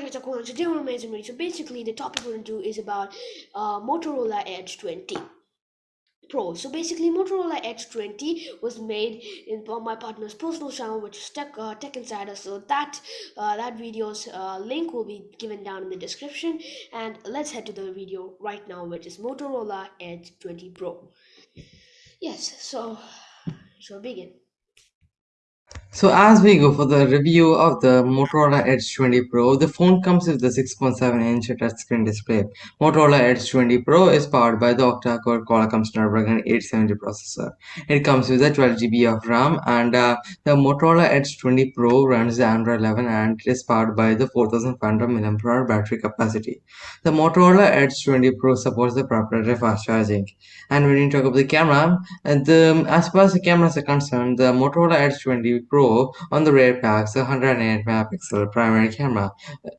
back to Takuan. Today we're amazing So basically the topic we're going to do is about uh, Motorola Edge 20 Pro. So basically Motorola Edge 20 was made in my partner's personal channel which is Tech, uh, Tech Insider. So that uh, that video's uh, link will be given down in the description. And let's head to the video right now which is Motorola Edge 20 Pro. Yes, so shall begin. So as we go for the review of the Motorola Edge 20 Pro, the phone comes with the 6.7-inch touchscreen display. Motorola Edge 20 Pro is powered by the octa-core Qualcomm Snapdragon 870 processor. It comes with a 12GB of RAM and uh, the Motorola Edge 20 Pro runs the Android 11 and it is powered by the 4500 mAh battery capacity. The Motorola Edge 20 Pro supports the proprietary fast charging. And when you talk about the camera, the, as far as the cameras are concerned, the Motorola Edge 20 Pro on the rear packs a 108 megapixel primary camera,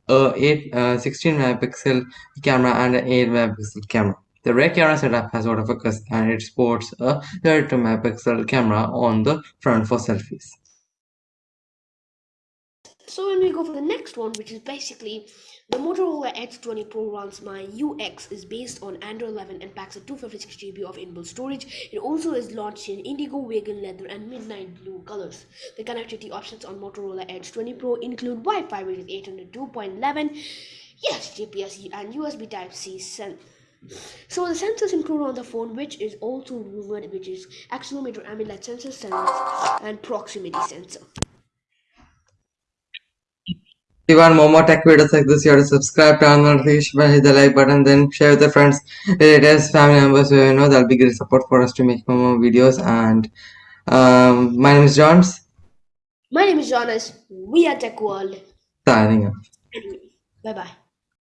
a 8, uh, 16 megapixel camera and an 8 megapixel camera. The rear camera setup has autofocus and it sports a 32 megapixel camera on the front for selfies. So when we go for the next one, which is basically the Motorola Edge 20 Pro runs my UX is based on Android 11 and packs a 256GB of inbuilt storage. It also is launched in indigo, vegan leather and midnight blue colors. The connectivity options on Motorola Edge 20 Pro include Wi-Fi which is 802.11, yes, GPS and USB Type-C send. So the sensors included on the phone, which is also rumored, which is accelerometer, ambient light sensor, sensor, and proximity sensor you want more, more tech videos like this, you have to subscribe, turn on the notification bell, hit the like button, then share with your friends, relatives, family members, so you know that'll be great support for us to make more, more videos. And um, my name is Johns. My name is Jonas. We are Tech World. Signing off. Bye bye.